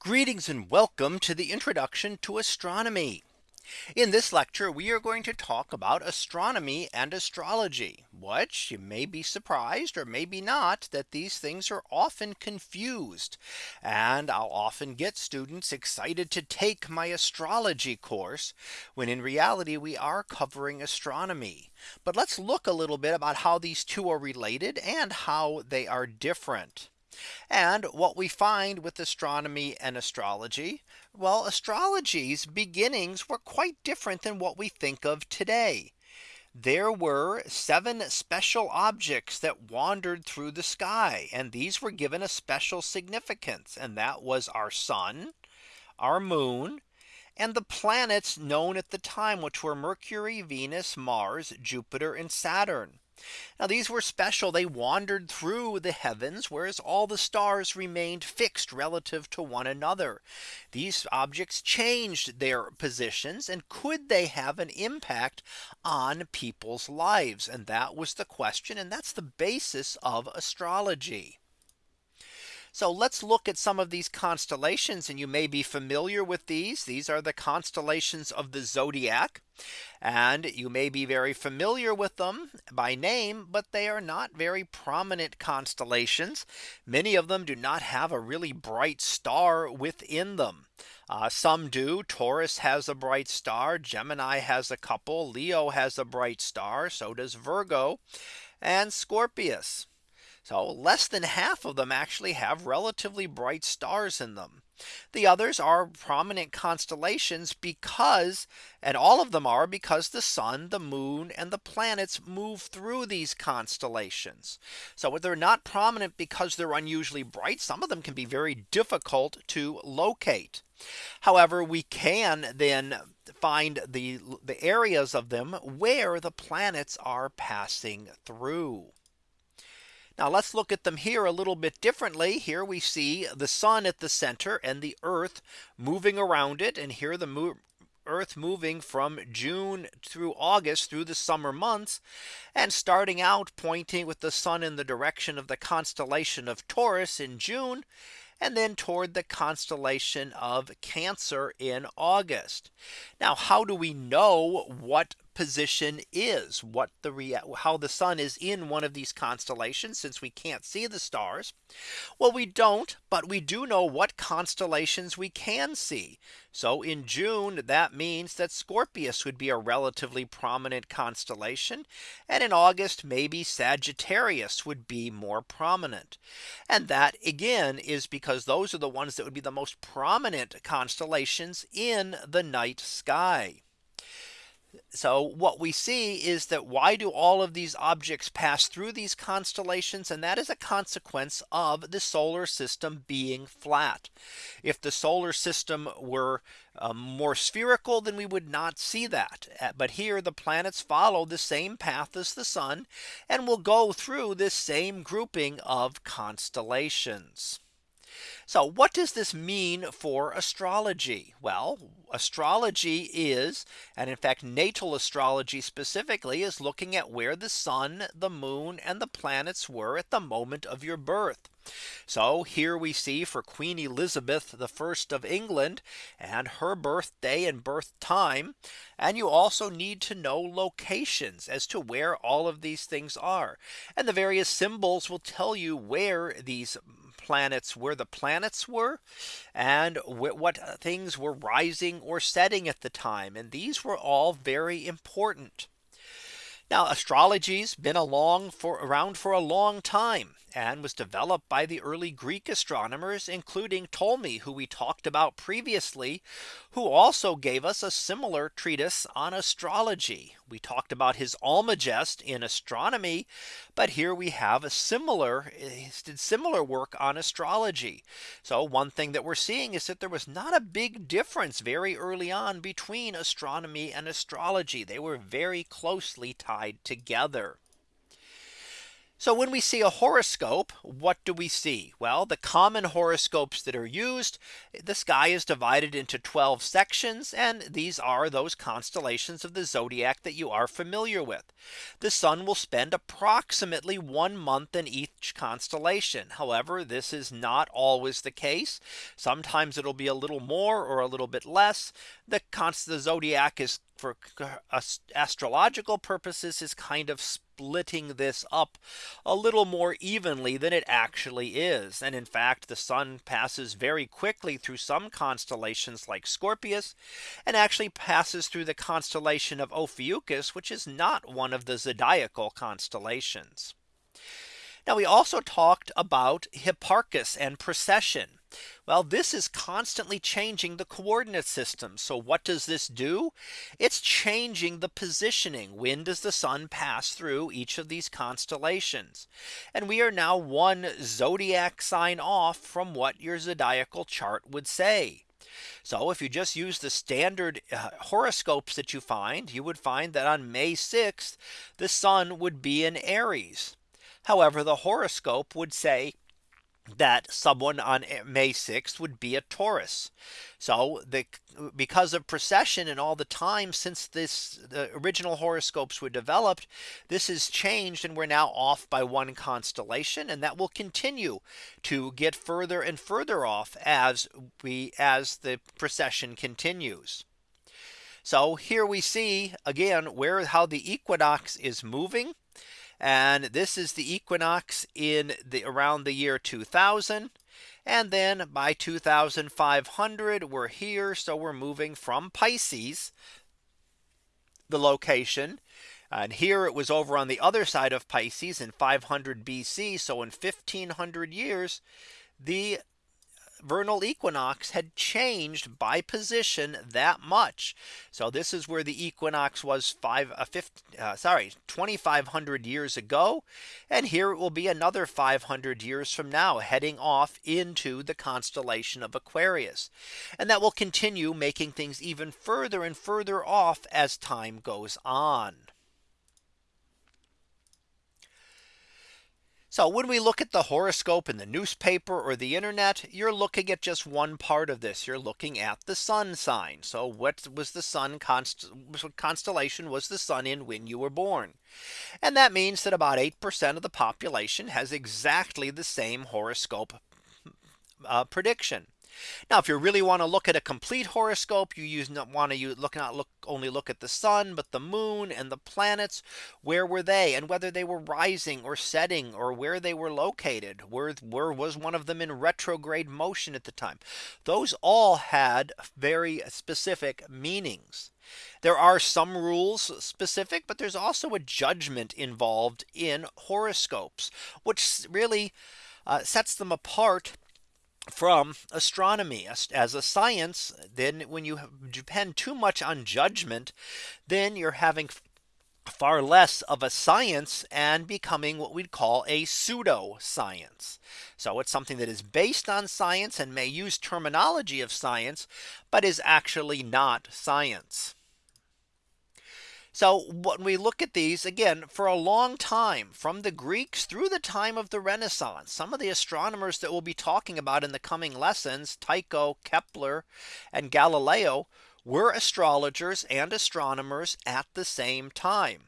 Greetings and welcome to the introduction to astronomy. In this lecture, we are going to talk about astronomy and astrology, which you may be surprised or maybe not that these things are often confused. And I'll often get students excited to take my astrology course when in reality we are covering astronomy. But let's look a little bit about how these two are related and how they are different. And what we find with astronomy and astrology, well, astrology's beginnings were quite different than what we think of today. There were seven special objects that wandered through the sky and these were given a special significance and that was our sun, our moon, and the planets known at the time which were Mercury, Venus, Mars, Jupiter and Saturn. Now these were special. They wandered through the heavens, whereas all the stars remained fixed relative to one another. These objects changed their positions and could they have an impact on people's lives? And that was the question. And that's the basis of astrology. So let's look at some of these constellations and you may be familiar with these. These are the constellations of the zodiac. And you may be very familiar with them by name, but they are not very prominent constellations. Many of them do not have a really bright star within them. Uh, some do. Taurus has a bright star. Gemini has a couple. Leo has a bright star. So does Virgo and Scorpius. So less than half of them actually have relatively bright stars in them. The others are prominent constellations because and all of them are because the sun, the moon and the planets move through these constellations. So they're not prominent because they're unusually bright. Some of them can be very difficult to locate. However, we can then find the the areas of them where the planets are passing through. Now let's look at them here a little bit differently. Here we see the sun at the center and the earth moving around it. And here the Earth moving from June through August through the summer months and starting out pointing with the sun in the direction of the constellation of Taurus in June and then toward the constellation of Cancer in August. Now, how do we know what position is what the how the sun is in one of these constellations since we can't see the stars. Well, we don't, but we do know what constellations we can see. So in June, that means that Scorpius would be a relatively prominent constellation. And in August, maybe Sagittarius would be more prominent. And that again is because those are the ones that would be the most prominent constellations in the night sky. So what we see is that why do all of these objects pass through these constellations? And that is a consequence of the solar system being flat. If the solar system were um, more spherical, then we would not see that. Uh, but here the planets follow the same path as the sun and will go through this same grouping of constellations. So what does this mean for astrology? Well, astrology is and in fact natal astrology specifically is looking at where the sun, the moon and the planets were at the moment of your birth. So here we see for Queen Elizabeth the first of England and her birthday and birth time. And you also need to know locations as to where all of these things are. And the various symbols will tell you where these planets where the planets were and what things were rising or setting at the time. And these were all very important. Now astrology's been along for around for a long time and was developed by the early Greek astronomers, including Ptolemy, who we talked about previously, who also gave us a similar treatise on astrology. We talked about his Almagest in astronomy, but here we have a similar eh, did similar work on astrology. So one thing that we're seeing is that there was not a big difference very early on between astronomy and astrology. They were very closely tied together. So when we see a horoscope, what do we see? Well, the common horoscopes that are used, the sky is divided into 12 sections. And these are those constellations of the zodiac that you are familiar with. The sun will spend approximately one month in each constellation. However, this is not always the case. Sometimes it'll be a little more or a little bit less. The, the zodiac is for astrological purposes is kind of splitting this up a little more evenly than it actually is. And in fact, the sun passes very quickly through some constellations like Scorpius and actually passes through the constellation of Ophiuchus, which is not one of the zodiacal constellations. Now we also talked about Hipparchus and precession. Well, this is constantly changing the coordinate system. So what does this do? It's changing the positioning. When does the sun pass through each of these constellations? And we are now one zodiac sign off from what your zodiacal chart would say. So if you just use the standard uh, horoscopes that you find, you would find that on May 6th, the sun would be in Aries. However, the horoscope would say that someone on May 6th would be a Taurus. So the because of precession and all the time since this the original horoscopes were developed, this has changed and we're now off by one constellation and that will continue to get further and further off as we as the precession continues. So here we see again where how the equinox is moving and this is the equinox in the around the year 2000. And then by 2500 we're here. So we're moving from Pisces, the location. And here it was over on the other side of Pisces in 500 BC. So in 1500 years, the vernal equinox had changed by position that much. So this is where the equinox was five, uh, 50, uh, sorry, 2500 years ago. And here it will be another 500 years from now heading off into the constellation of Aquarius. And that will continue making things even further and further off as time goes on. So when we look at the horoscope in the newspaper or the internet, you're looking at just one part of this. You're looking at the sun sign. So what was the sun const constellation was the sun in when you were born? And that means that about 8% of the population has exactly the same horoscope uh, prediction. Now, if you really want to look at a complete horoscope, you use not want to look not look only look at the sun, but the moon and the planets. Where were they and whether they were rising or setting or where they were located? Where, where was one of them in retrograde motion at the time? Those all had very specific meanings. There are some rules specific, but there's also a judgment involved in horoscopes, which really uh, sets them apart from astronomy as a science then when you depend too much on judgment then you're having far less of a science and becoming what we'd call a pseudo science. So it's something that is based on science and may use terminology of science, but is actually not science. So when we look at these again for a long time from the Greeks through the time of the Renaissance, some of the astronomers that we'll be talking about in the coming lessons, Tycho, Kepler, and Galileo were astrologers and astronomers at the same time.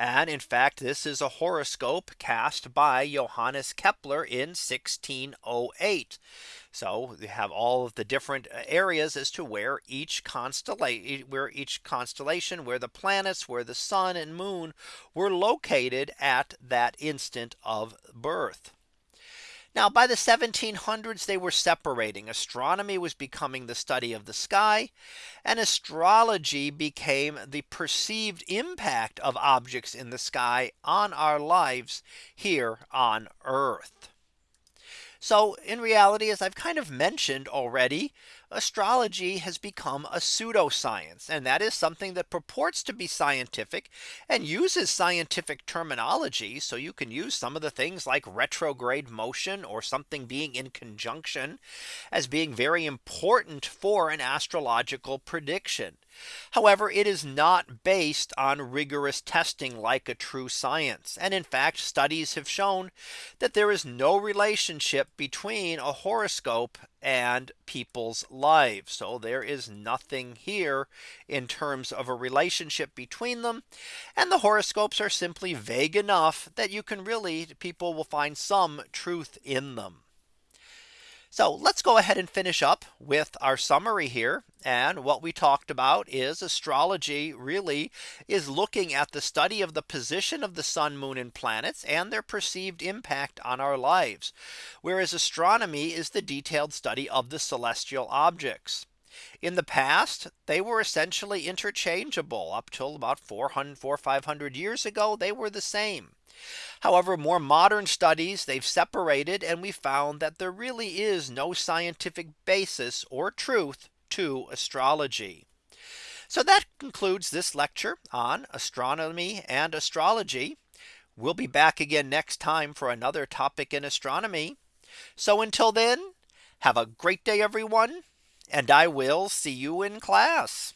And in fact, this is a horoscope cast by Johannes Kepler in 1608. So we have all of the different uh, areas as to where each constellation where each constellation where the planets where the sun and moon were located at that instant of birth. Now by the 1700s they were separating astronomy was becoming the study of the sky and astrology became the perceived impact of objects in the sky on our lives here on earth. So in reality, as I've kind of mentioned already, astrology has become a pseudoscience. And that is something that purports to be scientific and uses scientific terminology. So you can use some of the things like retrograde motion or something being in conjunction as being very important for an astrological prediction. However, it is not based on rigorous testing like a true science. And in fact, studies have shown that there is no relationship between a horoscope and people's lives. So there is nothing here in terms of a relationship between them. And the horoscopes are simply vague enough that you can really people will find some truth in them. So let's go ahead and finish up with our summary here. And what we talked about is astrology really is looking at the study of the position of the sun, moon and planets and their perceived impact on our lives. Whereas astronomy is the detailed study of the celestial objects. In the past, they were essentially interchangeable up till about 400 4 500 years ago. They were the same. However, more modern studies they've separated and we found that there really is no scientific basis or truth to astrology. So that concludes this lecture on astronomy and astrology. We'll be back again next time for another topic in astronomy. So until then, have a great day, everyone, and I will see you in class.